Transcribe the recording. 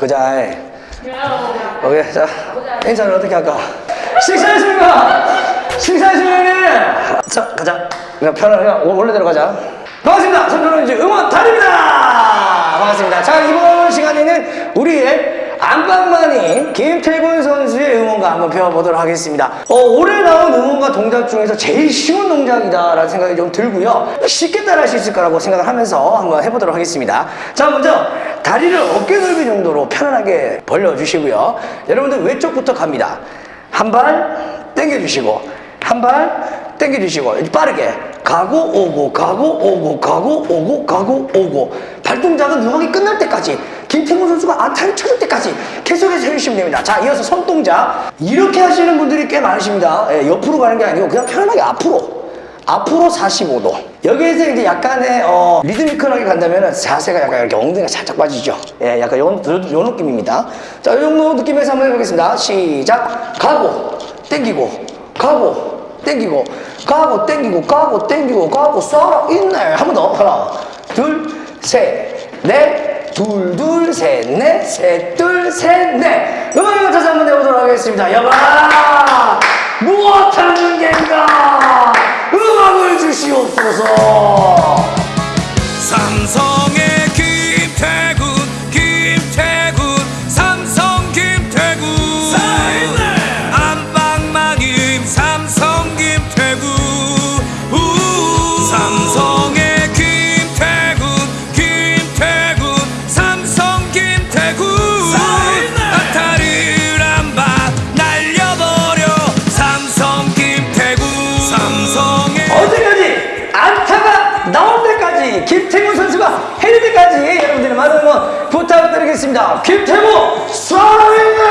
그자. 오케이, 자, 인사를 어떻게 할까? 식사했습니까? 식사했습니까? 자, 가자. 그냥 그냥 원래대로 가자. 반갑습니다. 삼촌은지 응원 달입니다. 반갑습니다. 자, 이번 시간에는 우리의 안방만이 김태군 선수의 응원가 한번 배워보도록 하겠습니다. 어, 올해 나온 응원가 동작 중에서 제일 쉬운 동작이다 라는 생각이 좀 들고요. 쉽게 따라 할 수 있을 거라고 생각을 하면서 한번 해보도록 하겠습니다. 자, 먼저 다리를 어깨 넓이 정도로 편안하게 벌려주시고요. 여러분들 왼쪽부터 갑니다. 한 발 당겨주시고 한 발 당겨주시고 빠르게 가고 오고 가고 오고 가고 오고 가고 오고 발동작은 음악이 끝날 때까지 김태훈 선수가 안타를 쳐줄 때까지 계속해서 해주시면 됩니다. 자 이어서 손동작 이렇게 하시는 분들이 꽤 많으십니다. 예, 옆으로 가는 게 아니고 그냥 편안하게 앞으로. 앞으로 45도. 여기에서 이제 약간의 어, 리드미컬하게 간다면 자세가 약간 이렇게 엉덩이가 살짝 빠지죠. 예, 약간 요, 요, 요 느낌입니다. 자, 이 정도 느낌에서 한번 해보겠습니다. 시작. 가고 땡기고 가고 땡기고 가고 땡기고 가고 땡기고 가고 쏴라. 있네 한 번 더. 하나 둘 셋 넷 둘 둘 셋 넷 셋 둘 셋 넷. 음악을 다시 한번 해보도록 하겠습니다. 여봐 무엇하는 겐가? 음악을 주시옵소서. 삼성의 때까지 김태훈 선수가 때까지 여러분들의 많은 응원 부탁드리겠습니다. 김태훈 사랑해!